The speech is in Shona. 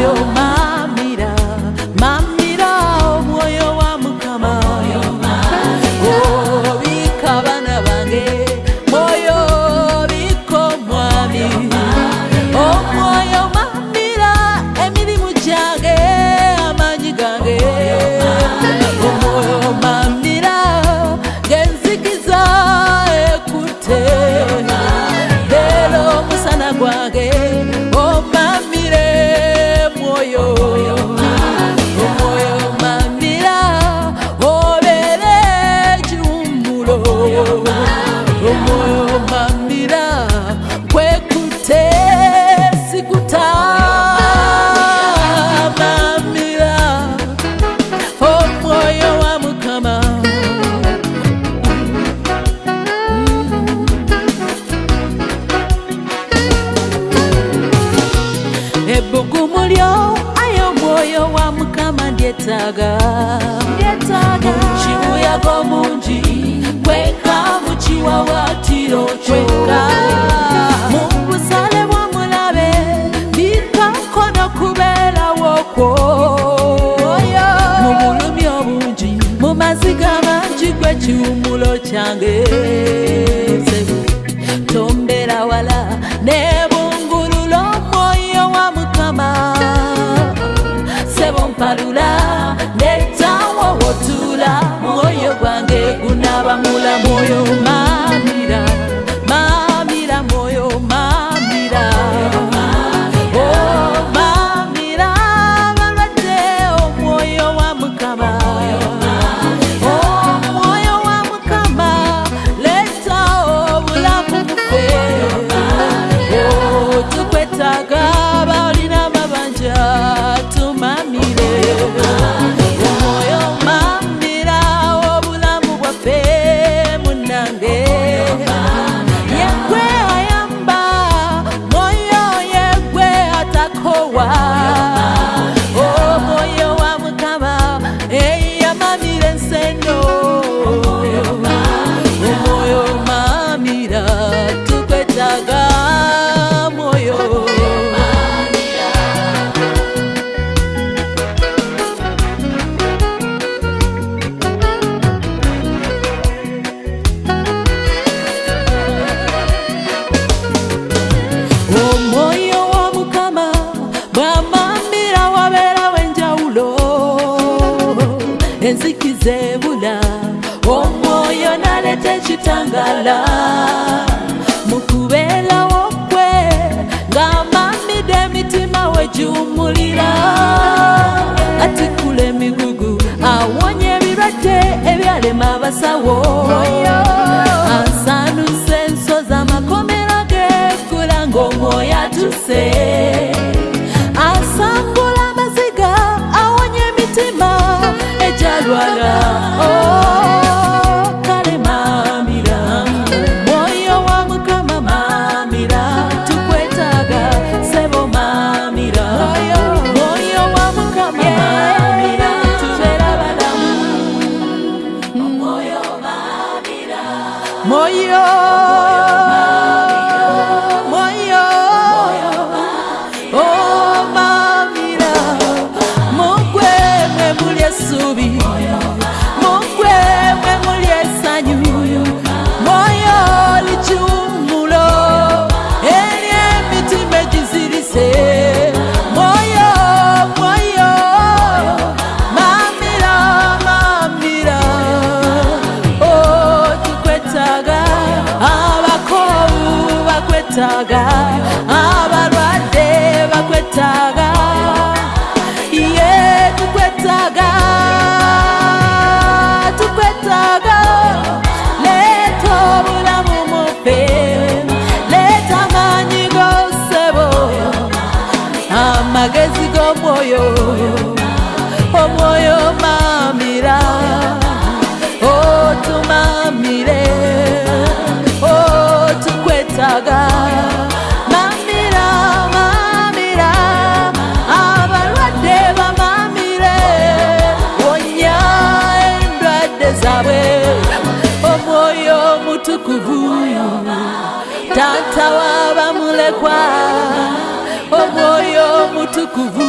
mind. ndetsaga chiuya komunji kweka muchiwa watirocho mubusale bwa mulabe ndikakona kubera woko mubulumi obunji mumaziga manji gwe chiumulo change tombera wala ne una mula, muy enzikiza ebula omwoyo naleta ekitangala mukubeerawo kwe ng'amamida emitima we giwumulira atikula emigugu awonya ebirwadde ebyalema abasawo asanusa enso z'amakomera geegula ng'omwoyo atuse 没有。kwetaga abarwadde bakwetaga ye tukwetaga tukwetaga leta obulamu mupe leta amaanyi gosebo amagezi g'omwoyo omwoyo maamira otumamire oh, otukwe oh, wawe omwoyo mutukuvu tata wabamulekwa omwoyo mutukuvu